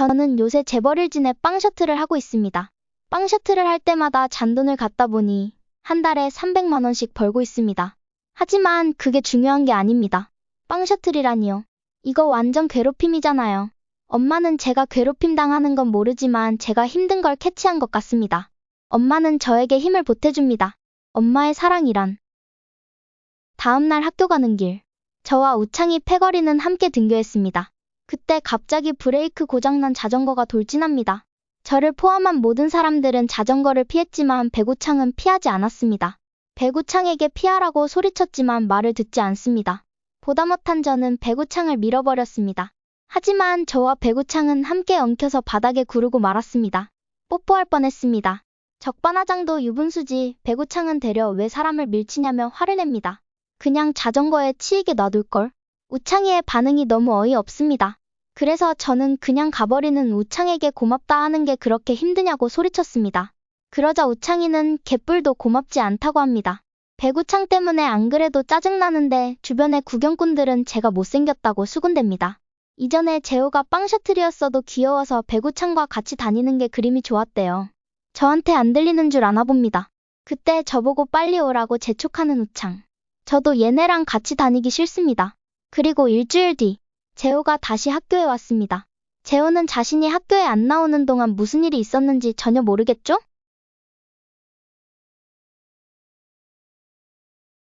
저는 요새 재벌일 진에 빵 셔틀을 하고 있습니다. 빵 셔틀을 할 때마다 잔돈을 갖다 보니 한 달에 300만 원씩 벌고 있습니다. 하지만 그게 중요한 게 아닙니다. 빵 셔틀이라니요. 이거 완전 괴롭힘이잖아요. 엄마는 제가 괴롭힘 당하는 건 모르지만 제가 힘든 걸 캐치한 것 같습니다. 엄마는 저에게 힘을 보태줍니다. 엄마의 사랑이란. 다음날 학교 가는 길. 저와 우창이 패거리는 함께 등교했습니다. 그때 갑자기 브레이크 고장난 자전거가 돌진합니다. 저를 포함한 모든 사람들은 자전거를 피했지만 배구창은 피하지 않았습니다. 배구창에게 피하라고 소리쳤지만 말을 듣지 않습니다. 보다 못한 저는 배구창을 밀어버렸습니다. 하지만 저와 배구창은 함께 엉켜서 바닥에 구르고 말았습니다. 뽀뽀할 뻔했습니다. 적반하장도 유분수지 배구창은 되려 왜 사람을 밀치냐며 화를 냅니다. 그냥 자전거에 치이게 놔둘걸. 우창이의 반응이 너무 어이없습니다. 그래서 저는 그냥 가버리는 우창에게 고맙다 하는 게 그렇게 힘드냐고 소리쳤습니다. 그러자 우창이는 개뿔도 고맙지 않다고 합니다. 배구창 때문에 안 그래도 짜증나는데 주변의 구경꾼들은 제가 못생겼다고 수군댑니다. 이전에 재호가 빵 셔틀이었어도 귀여워서 배구창과 같이 다니는 게 그림이 좋았대요. 저한테 안 들리는 줄 아나 봅니다. 그때 저보고 빨리 오라고 재촉하는 우창. 저도 얘네랑 같이 다니기 싫습니다. 그리고 일주일 뒤, 재호가 다시 학교에 왔습니다. 재호는 자신이 학교에 안 나오는 동안 무슨 일이 있었는지 전혀 모르겠죠?